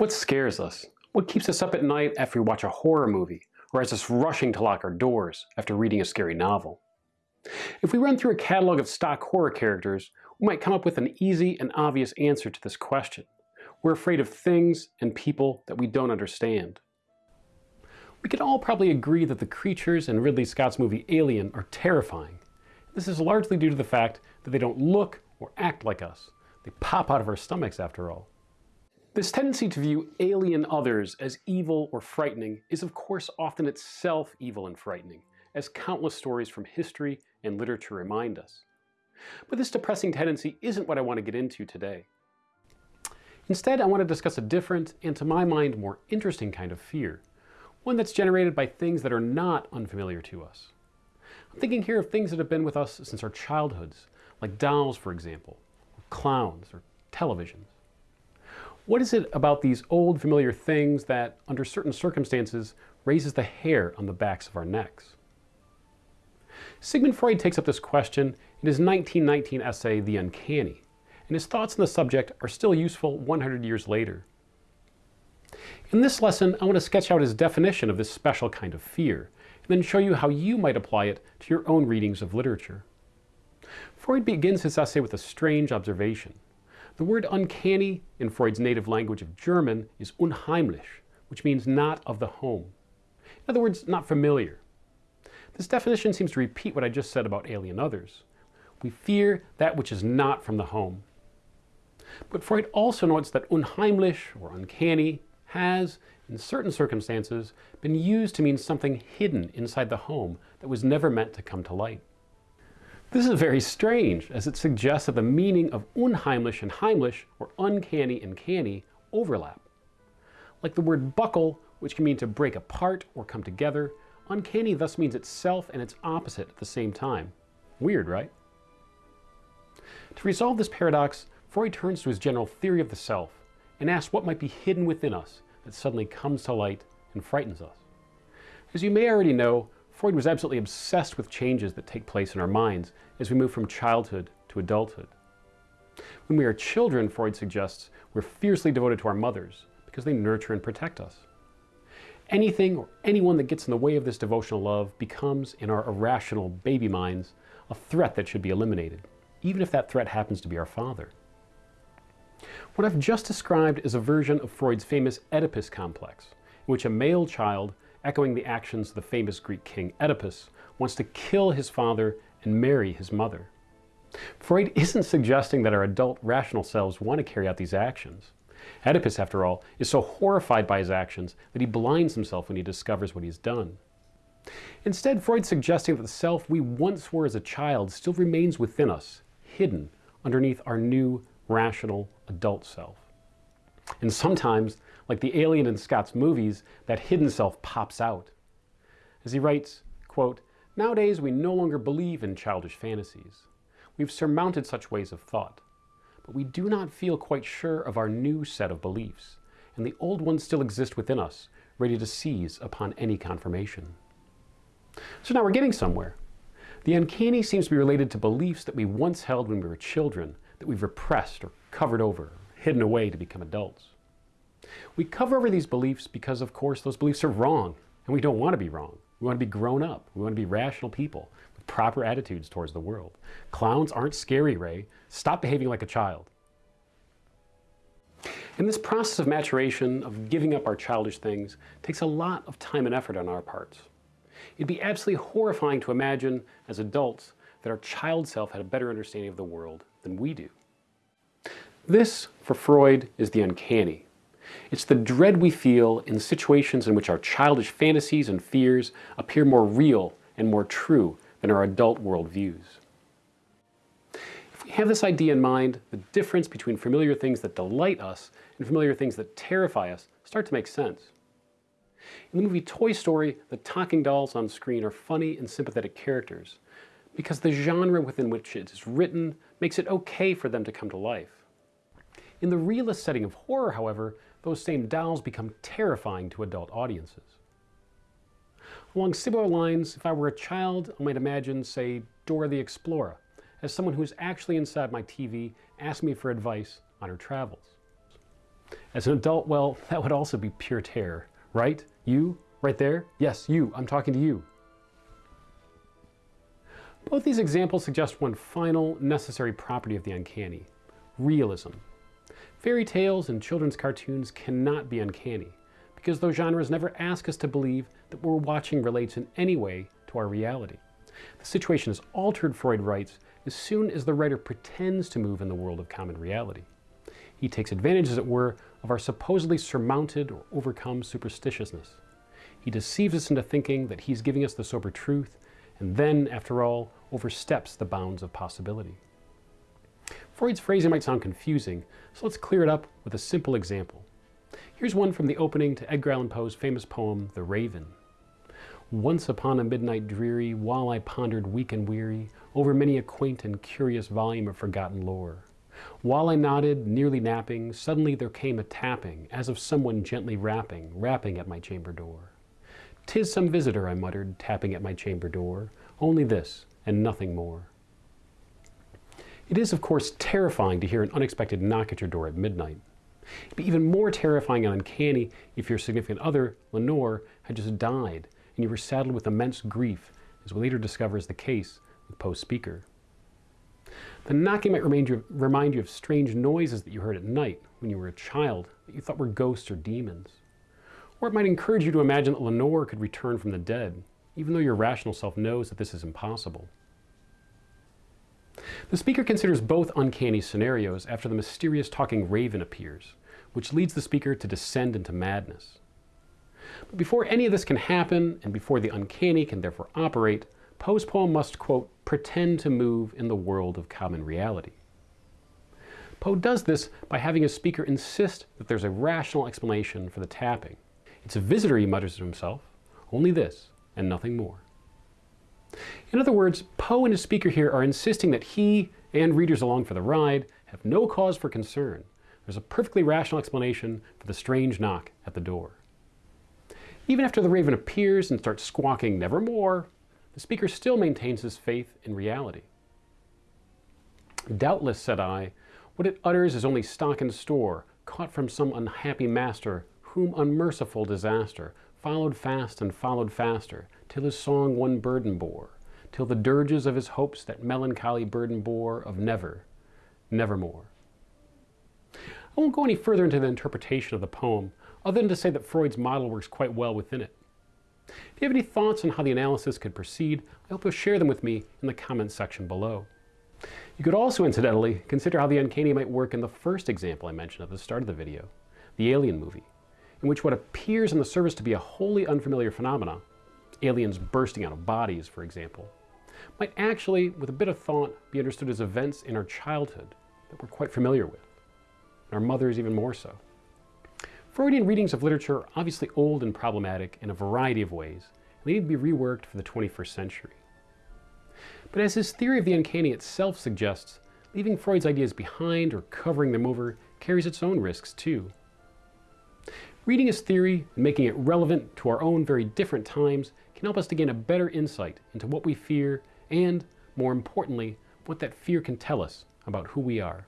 What scares us? What keeps us up at night after we watch a horror movie, or has us rushing to lock our doors after reading a scary novel? If we run through a catalog of stock horror characters, we might come up with an easy and obvious answer to this question. We're afraid of things and people that we don't understand. We can all probably agree that the creatures in Ridley Scott's movie Alien are terrifying. This is largely due to the fact that they don't look or act like us. They pop out of our stomachs after all. This tendency to view alien others as evil or frightening is of course often itself evil and frightening, as countless stories from history and literature remind us. But this depressing tendency isn't what I want to get into today. Instead, I want to discuss a different, and to my mind, more interesting kind of fear, one that's generated by things that are not unfamiliar to us. I'm thinking here of things that have been with us since our childhoods, like dolls, for example, or clowns, or televisions. What is it about these old familiar things that, under certain circumstances, raises the hair on the backs of our necks? Sigmund Freud takes up this question in his 1919 essay, The Uncanny, and his thoughts on the subject are still useful 100 years later. In this lesson, I want to sketch out his definition of this special kind of fear, and then show you how you might apply it to your own readings of literature. Freud begins his essay with a strange observation. The word uncanny in Freud's native language of German is unheimlich, which means not of the home. In other words, not familiar. This definition seems to repeat what I just said about alien others. We fear that which is not from the home. But Freud also notes that unheimlich, or uncanny, has, in certain circumstances, been used to mean something hidden inside the home that was never meant to come to light. This is very strange, as it suggests that the meaning of unheimlich and heimlich, or uncanny and canny, overlap. Like the word buckle, which can mean to break apart or come together, uncanny thus means itself and its opposite at the same time. Weird, right? To resolve this paradox, Freud turns to his general theory of the self and asks what might be hidden within us that suddenly comes to light and frightens us. As you may already know, Freud was absolutely obsessed with changes that take place in our minds as we move from childhood to adulthood. When we are children, Freud suggests, we're fiercely devoted to our mothers because they nurture and protect us. Anything or anyone that gets in the way of this devotional love becomes, in our irrational baby minds, a threat that should be eliminated, even if that threat happens to be our father. What I've just described is a version of Freud's famous Oedipus complex, in which a male child, echoing the actions of the famous Greek king Oedipus, wants to kill his father and marry his mother. Freud isn't suggesting that our adult rational selves want to carry out these actions. Oedipus, after all, is so horrified by his actions that he blinds himself when he discovers what he's done. Instead, Freud's suggesting that the self we once were as a child still remains within us, hidden underneath our new rational adult self. And sometimes, like the alien in Scott's movies, that hidden self pops out. As he writes, quote, Nowadays we no longer believe in childish fantasies. We've surmounted such ways of thought. But we do not feel quite sure of our new set of beliefs, and the old ones still exist within us, ready to seize upon any confirmation. So now we're getting somewhere. The uncanny seems to be related to beliefs that we once held when we were children that we've repressed or covered over, hidden away to become adults. We cover over these beliefs because, of course, those beliefs are wrong, and we don't want to be wrong. We want to be grown up. We want to be rational people with proper attitudes towards the world. Clowns aren't scary, Ray. Stop behaving like a child. And this process of maturation, of giving up our childish things, takes a lot of time and effort on our parts. It'd be absolutely horrifying to imagine, as adults, that our child self had a better understanding of the world than we do. This, for Freud, is the uncanny. It's the dread we feel in situations in which our childish fantasies and fears appear more real and more true than our adult worldviews. If we have this idea in mind, the difference between familiar things that delight us and familiar things that terrify us start to make sense. In the movie Toy Story, the talking dolls on screen are funny and sympathetic characters, because the genre within which it is written makes it okay for them to come to life. In the realist setting of horror, however, those same dolls become terrifying to adult audiences. Along similar lines, if I were a child, I might imagine, say, Dora the Explorer, as someone who is actually inside my TV asking me for advice on her travels. As an adult, well, that would also be pure terror, right? You, right there? Yes, you, I'm talking to you. Both these examples suggest one final, necessary property of the uncanny, realism. Fairy tales and children's cartoons cannot be uncanny, because those genres never ask us to believe that what we're watching relates in any way to our reality. The situation is altered, Freud writes, as soon as the writer pretends to move in the world of common reality. He takes advantage, as it were, of our supposedly surmounted or overcome superstitiousness. He deceives us into thinking that he's giving us the sober truth, and then, after all, oversteps the bounds of possibility. Freud's phrasing might sound confusing, so let's clear it up with a simple example. Here's one from the opening to Edgar Allan Poe's famous poem, The Raven. Once upon a midnight dreary, while I pondered weak and weary over many a quaint and curious volume of forgotten lore, while I nodded, nearly napping, suddenly there came a tapping, as of someone gently rapping, rapping at my chamber door. "'Tis some visitor," I muttered, tapping at my chamber door, "only this, and nothing more." It is, of course, terrifying to hear an unexpected knock at your door at midnight. It'd be even more terrifying and uncanny if your significant other, Lenore, had just died and you were saddled with immense grief, as we later discover is the case with Poe's speaker. The knocking might remind you, remind you of strange noises that you heard at night when you were a child that you thought were ghosts or demons. Or it might encourage you to imagine that Lenore could return from the dead, even though your rational self knows that this is impossible. The speaker considers both uncanny scenarios after the mysterious talking raven appears, which leads the speaker to descend into madness. But before any of this can happen, and before the uncanny can therefore operate, Poe's poem must, quote, pretend to move in the world of common reality. Poe does this by having his speaker insist that there's a rational explanation for the tapping. It's a visitor, he mutters to himself, only this and nothing more. In other words, Poe and his speaker here are insisting that he and readers along for the ride have no cause for concern. There's a perfectly rational explanation for the strange knock at the door. Even after the raven appears and starts squawking nevermore, the speaker still maintains his faith in reality. Doubtless, said I, what it utters is only stock and store, caught from some unhappy master, whom unmerciful disaster followed fast and followed faster, till his song one burden bore, till the dirges of his hopes that melancholy burden bore of never, nevermore. I won't go any further into the interpretation of the poem, other than to say that Freud's model works quite well within it. If you have any thoughts on how the analysis could proceed, I hope you'll share them with me in the comments section below. You could also, incidentally, consider how the uncanny might work in the first example I mentioned at the start of the video, the Alien movie, in which what appears on the surface to be a wholly unfamiliar phenomena, aliens bursting out of bodies, for example, might actually, with a bit of thought, be understood as events in our childhood that we're quite familiar with, and our mothers even more so. Freudian readings of literature are obviously old and problematic in a variety of ways, and they need to be reworked for the 21st century. But as his theory of the uncanny itself suggests, leaving Freud's ideas behind or covering them over carries its own risks too. Reading his theory and making it relevant to our own very different times can help us to gain a better insight into what we fear and, more importantly, what that fear can tell us about who we are.